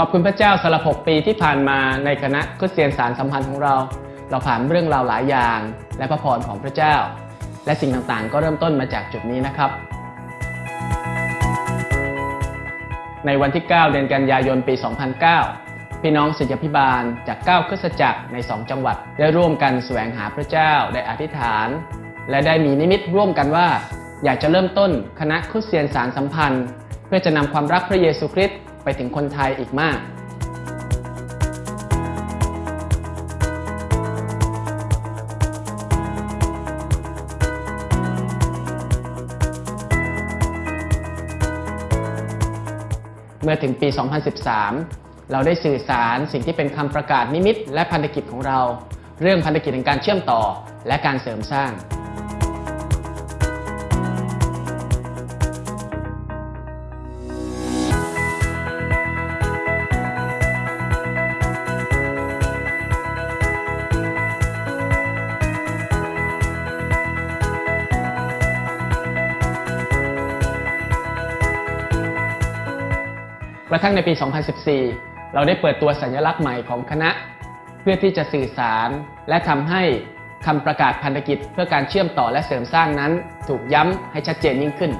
ขอบคุณพระเจ้าสำหรับ 6 ปีที่ผ่านมาในคณะคริสเตียนสารสัมพันธ์ของเรา เราผ่านเรื่องราวหลายอย่าง และพระพรของพระเจ้า และสิ่งต่างๆ ก็เริ่มต้นมาจากจุดนี้นะครับ ในวันที่ 9 เดือนกันยายนปี 2009 พี่น้องศิษยพิบาลจาก 9คริสตจักรใน 2 จังหวัด ได้ร่วมกันแสวงหาพระเจ้าได้อธิษฐาน และได้มีนิมิตร่วมกันว่า อยากจะเริ่มต้นคณะคริสเตียนสารสัมพันธ์ เพื่อจะนำความรักพระเยซูคริสต์ ไปถึงคนไทยอีกมากเมื่อถึงปี 2013 เราได้สื่อสารสิ่งที่เป็นคำประกาศนิมิต และพันธกิจของเรา เรื่องพันธกิจในการเชื่อมต่อและการเสริมสร้าง กระทั่งในปี 2014 เราได้เปิดตัวสัญลักษณ์ใหม่ของคณะ เพื่อที่จะสื่อสาร และทำให้คำประกาศพันธกิจ เพื่อการเชื่อมต่อและเสริมสร้างนั้น ถูกย้ำให้ชัดเจนยิ่งขึ้น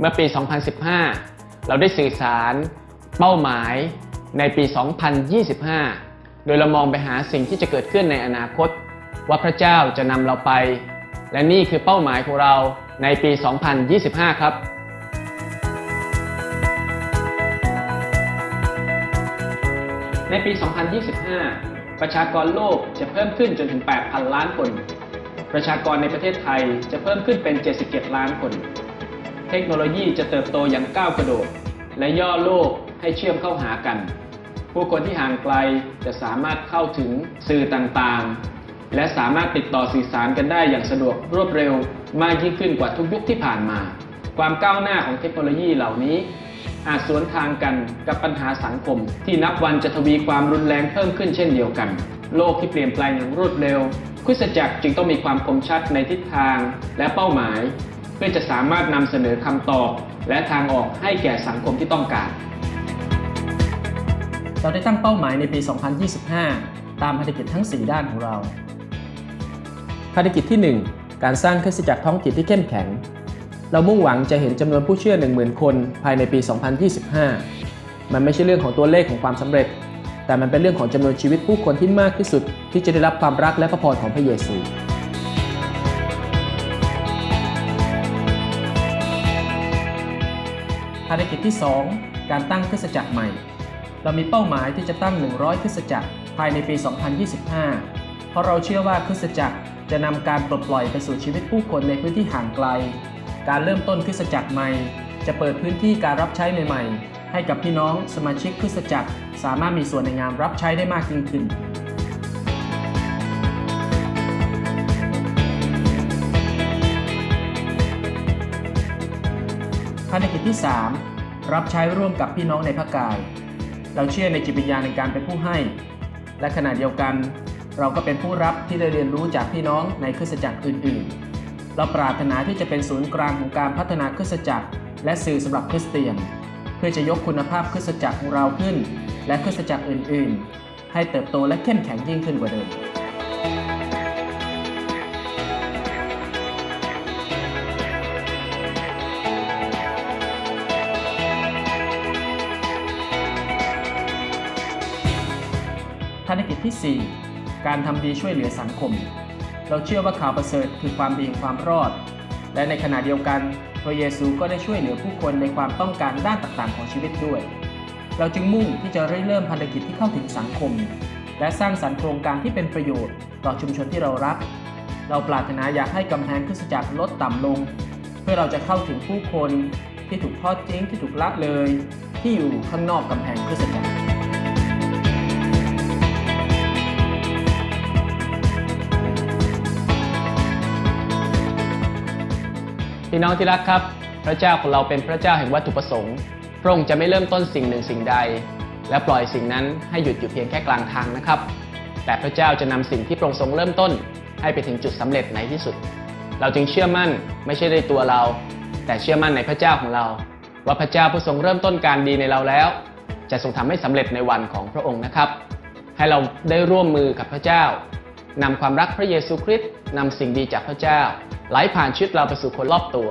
เมื่อปี 2015 เราได้สื่อสารเป้าหมายในปี 2025 โดยเรามองไปหาสิ่งที่จะเกิดขึ้นในอนาคต ว่าพระเจ้าจะนำเราไป และนี่คือเป้าหมายของเราในปี 2025 ครับในปี 2025 ประชากรโลกจะเพิ่มขึ้นจนถึง 8,000 ล้านคน ประชากรในประเทศไทยจะเพิ่มขึ้นเป็น 77 ล้านคน เทคโนโลยีจะเติบโตอย่างก้าวกระโดด และย่อโลกให้เชื่อมเข้าหากัน ผู้คนที่ห่างไกลจะสามารถเข้าถึงสื่อต่างๆ และสามารถติดต่อสื่อสารกันได้อย่างสะดวกรวดเร็วมากยิ่งขึ้นกว่าทุกยุคที่ผ่านมา ความก้าวหน้าของเทคโนโลยีเหล่านี้ อาจสวนทางกันกับปัญหาสังคม ที่นับวันจะทวีความรุนแรงเพิ่มขึ้นเช่นเดียวกัน โลกที่เปลี่ยนแปลงอย่างรวดเร็วคริสตจักรจึงต้องมีความคมชัดในทิศทางและเป้าหมาย เพื่อจะสามารถนำเสนอคำตอบ และทางออกให้แก่สังคมที่ต้องการ เราได้ตั้งเป้าหมายในปี 2025 ตามภารกิจทั้ง 4 ด้านของเรา ภารกิจที่ 1 การสร้างคริสตจักรท้องถิ่นที่เข้มแข็ง เรามุ่งหวังจะเห็นจำนวนผู้เชื่อ 10,000 คนภายในปี 2025 มันไม่ใช่เรื่องของตัวเลขของความสำเร็จ แต่มันเป็นเรื่องของจำนวนชีวิตผู้คนที่มากที่สุด ที่จะได้รับความรักและพระพรของพระเยซู ภารกิจที่ 2 การตั้งคริสตจักรใหม่ เรามีเป้าหมายที่จะตั้ง 100 คริสตจักรภายในปี 2025 เพราะเราเชื่อว่าคริสตจักรจะนำการปลดปล่อยไปสู่ชีวิตผู้คนในพื้นที่ห่างไกล การเริ่มต้นคริสตจักรใหม่ จะเปิดพื้นที่การรับใช้ใหม่ๆ ให้กับพี่น้องสมาชิกคริสตจักร สามารถมีส่วนในงานรับใช้ได้มากยิ่งขึ้น รกิจที่ 3 รับใช้ร่วมกับพี่น้องในพระกาย เราเชื่อในจิตวิญญาณในการเป็นผู้ให้ และขณะเดียวกัน เราก็เป็นผู้รับที่ได้เรียนรู้จากพี่น้องในคริสตจักรอื่น ๆ เราปรารถนาที่จะเป็นศูนย์กลางของการพัฒนาคริสตจักร และสื่อสำหรับคริสเตียน เพื่อจะยกคุณภาพคริสตจักรของเราขึ้น และคริสตจักรอื่น ๆ ให้เติบโตและเข้มแข็งยิ่งขึ้นกว่าเดิม ที่ 4 การทำดีช่วยเหลือสังคม เราเชื่อว่าข่าวประเสริฐคือความดีแห่งความรอด และในขณะเดียวกัน พระเยซูก็ได้ช่วยเหลือผู้คนในความต้องการด้านต่างๆ ของชีวิตด้วย เราจึงมุ่งที่จะเริ่มภารกิจที่เข้าถึงสังคม และสร้างสรรค์โครงการที่เป็นประโยชน์ ต่อชุมชนที่เรารัก เราปรารถนาอยากให้กำแพงคริสตจักรลดต่ำลง เพื่อเราจะเข้าถึงผู้คนที่ถูกทอดทิ้งที่ถูกละเลย ที่อยู่ข้างนอกกำแพงคริสตจักร พี่น้องที่รักครับ พระเจ้าของเราเป็นพระเจ้าแห่งวัตถุประสงค์ พระองค์จะไม่เริ่มต้นสิ่งหนึ่งสิ่งใด และปล่อยสิ่งนั้นให้หยุดอยู่เพียงแค่กลางทางนะครับ แต่พระเจ้าจะนำสิ่งที่พระองค์ทรงเริ่มต้น ให้ไปถึงจุดสำเร็จในที่สุด เราจึงเชื่อมั่นไม่ใช่ในตัวเรา แต่เชื่อมั่นในพระเจ้าของเรา ว่าพระเจ้าผู้ทรงเริ่มต้นการดีในเราแล้ว จะทรงทำให้สำเร็จในวันของพระองค์นะครับ ให้เราได้ร่วมมือกับพระเจ้านำความรักพระเยซูคริสต์นำสิ่งดีจากพระเจ้า ไหลผ่านชีวิตเราไปสู่คนรอบตัว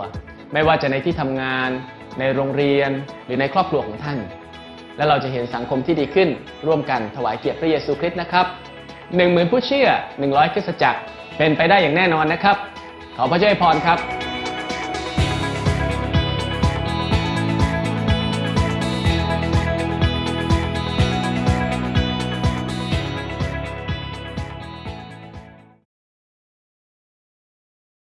ไม่ว่าจะในที่ทำงาน ในโรงเรียน หรือในครอบครัวของท่าน และเราจะเห็นสังคมที่ดีขึ้น ร่วมกันถวายเกียรติพระเยซูคริสต์นะครับหนึ่งหมื่นผู้เชื่อ100คริสตจักรเป็นไปได้อย่างแน่นอนนะครับ ขอพระเจ้าอวยพรครับ